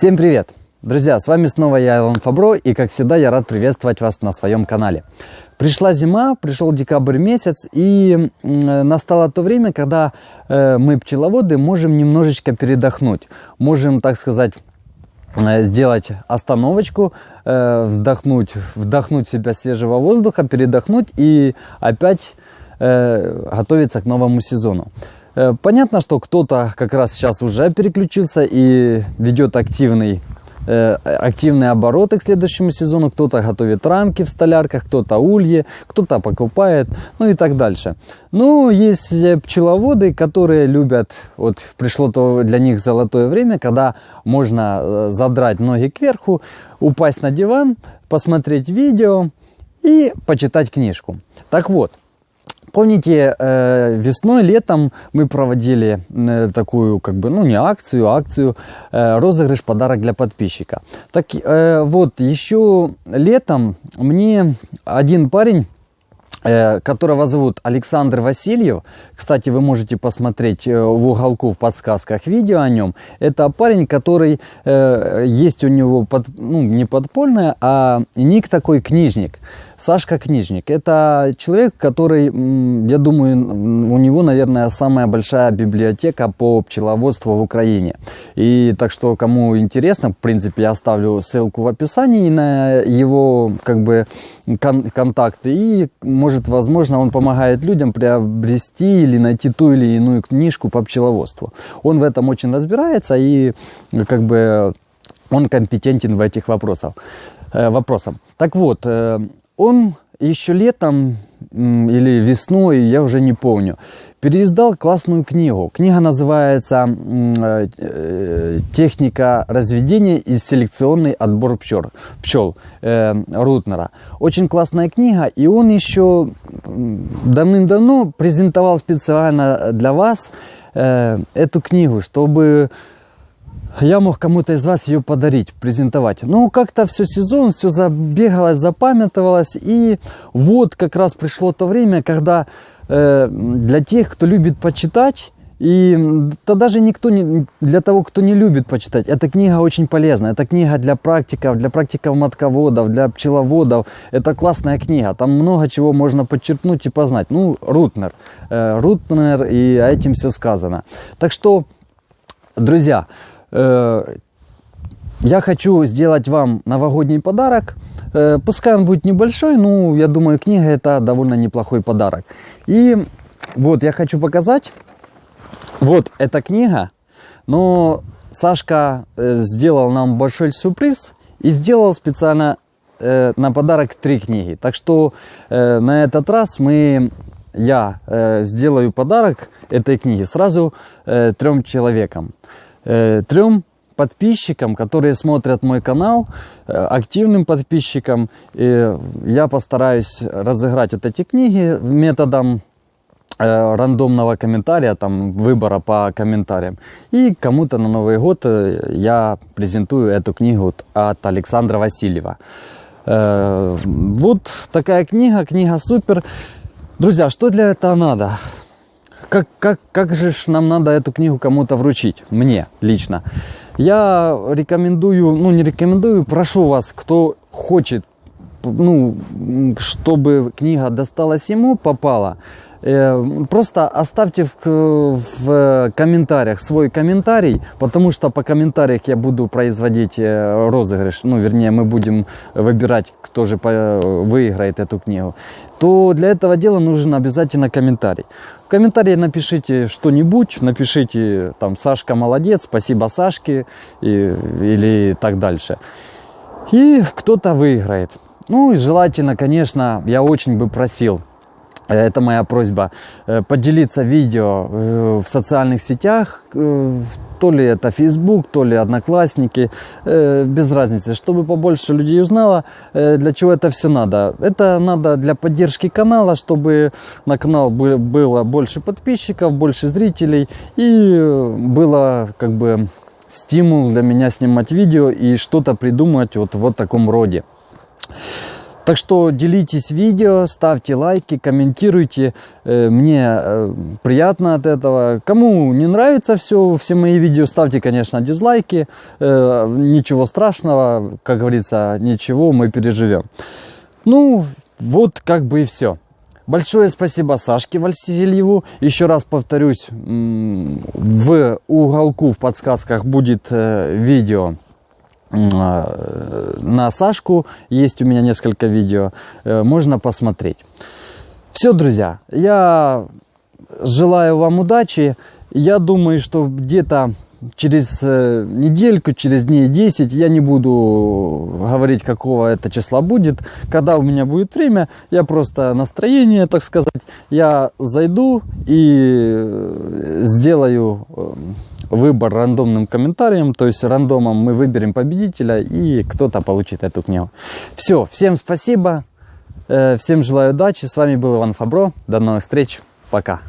Всем привет! Друзья, с вами снова я, Илон Фабро, и как всегда я рад приветствовать вас на своем канале. Пришла зима, пришел декабрь месяц, и настало то время, когда э, мы, пчеловоды, можем немножечко передохнуть. Можем, так сказать, э, сделать остановочку, э, вздохнуть, вдохнуть себя свежего воздуха, передохнуть и опять готовиться к новому сезону. Понятно, что кто-то как раз сейчас уже переключился и ведет активный Э, активные обороты к следующему сезону. Кто-то готовит рамки в столярках, кто-то ульи, кто-то покупает, ну и так дальше. Ну, есть пчеловоды, которые любят, вот пришло то для них золотое время, когда можно э, задрать ноги кверху, упасть на диван, посмотреть видео и почитать книжку. Так вот, Помните, э, весной, летом мы проводили э, такую, как бы, ну не акцию, а акцию, э, розыгрыш подарок для подписчика. Так вот, еще летом мне один парень которого зовут Александр Васильев. Кстати, вы можете посмотреть э, в уголку в подсказках видео о нем. Это парень, который э, есть у него, под, ну, не подпольное, а ник такой книжник. Сашка Книжник. Это человек, который, я думаю, у него, наверное, самая большая библиотека по пчеловодству в Украине. И так что, кому интересно, в принципе, я оставлю ссылку в описании на его, как бы, кон контакты. И, может, возможно, он помогает людям приобрести или найти ту или иную книжку по пчеловодству. Он в этом очень разбирается и, как бы, он компетентен в этих вопросах. Э, вопросах. Так вот, э, он еще летом или весной, я уже не помню, переиздал классную книгу. Книга называется э, э, «Техника разведения и селекционный отбор пчел, пчел э, Рутнера». Очень классная книга, и он еще давным-давно презентовал специально для вас э, эту книгу, чтобы я мог кому-то из вас ее подарить, презентовать. Ну, как-то все сезон, все забегалось, запамятовалось. И вот как раз пришло то время, когда э, для тех, кто любит почитать, и то даже никто не, для того, кто не любит почитать, эта книга очень полезна. Это книга для практиков, для практиков матководов, для пчеловодов. Это классная книга. Там много чего можно подчеркнуть и познать. Ну, Рутнер. Э, Рутнер, и этим все сказано. Так что, друзья, я хочу сделать вам новогодний подарок. Э, пускай он будет небольшой, но я думаю, книга это довольно неплохой подарок. И вот я хочу показать. Вот эта книга. Но Сашка э, сделал нам большой сюрприз и сделал специально на подарок три книги. Так что на этот раз мы я сделаю подарок этой книги сразу трем человекам э, трем подписчикам, которые смотрят мой канал, э, активным подписчикам. И я постараюсь разыграть вот эти книги методом э, рандомного комментария, там выбора по комментариям. И кому-то на Новый год я презентую эту книгу от Александра Васильева. Вот такая книга, книга супер. Друзья, что для этого надо? Как, как, как же нам надо эту книгу кому-то вручить? Мне лично. Я рекомендую, ну не рекомендую, прошу вас, кто хочет, ну, чтобы книга досталась ему, попала, просто оставьте в, в комментариях свой комментарий, потому что по комментариях я буду производить э, розыгрыш, ну, вернее, мы будем выбирать, кто же выиграет эту книгу, то для этого дела нужен обязательно комментарий комментарии напишите что-нибудь, напишите там Сашка молодец, спасибо Сашке и, или так дальше. И кто-то выиграет. Ну и желательно, конечно, я очень бы просил Э, это моя просьба, э, поделиться видео э, в социальных сетях, то ли это Facebook, то ли Одноклассники, без разницы, чтобы побольше людей узнало, для чего это все надо. Это надо для поддержки канала, чтобы на канал было больше подписчиков, больше зрителей и было как бы стимул для меня снимать видео и что-то придумать вот в таком роде. Так что делитесь видео, ставьте лайки, комментируйте. Э, мне э, приятно от этого. Кому не нравится все, все мои видео, ставьте, конечно, дизлайки. Э, ничего страшного, как говорится, ничего, мы переживем. Ну, вот как бы и все. Большое спасибо Сашке Вальсизельеву. Еще раз повторюсь, в уголку в подсказках будет видео на Сашку. Есть у меня несколько видео. Э, можно посмотреть. Все, друзья, я желаю вам удачи. Я думаю, что где-то через э, недельку, через дней 10 я не буду говорить, какого это числа будет. Когда у меня будет время, я просто настроение, так сказать, я зайду и э, сделаю выбор рандомным комментарием, то есть рандомом мы выберем победителя и кто-то получит эту книгу. Все, всем спасибо, всем желаю удачи, с вами был Иван Фабро, до новых встреч, пока.